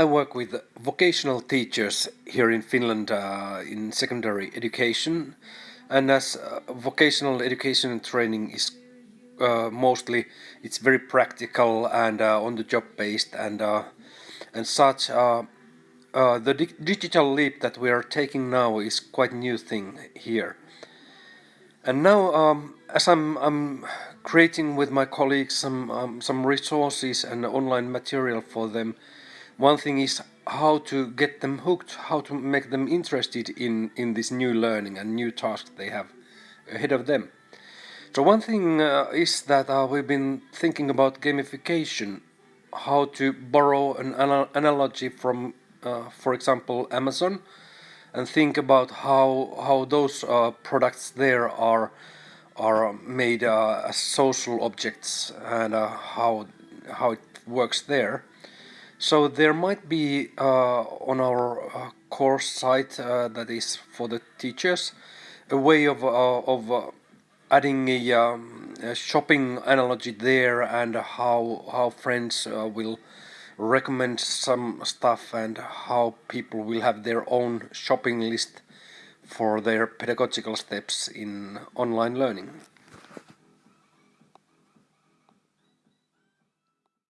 I work with vocational teachers here in Finland uh, in secondary education. And as uh, vocational education and training is uh, mostly it's very practical and uh, on the job based and uh, and such uh, the di digital leap that we are taking now is quite new thing here. And now um, as I'm, I'm creating with my colleagues some um, some resources and online material for them one thing is how to get them hooked, how to make them interested in, in this new learning and new task they have ahead of them. So one thing uh, is that uh, we've been thinking about gamification, how to borrow an ana analogy from, uh, for example, Amazon, and think about how how those uh, products there are are made uh, as social objects and uh, how how it works there. So there might be uh, on our uh, course site uh, that is for the teachers a way of, of adding a, um, a, shopping analogy there and how, how friends uh, will recommend some stuff and how people will have their own shopping list for their pedagogical steps in online learning.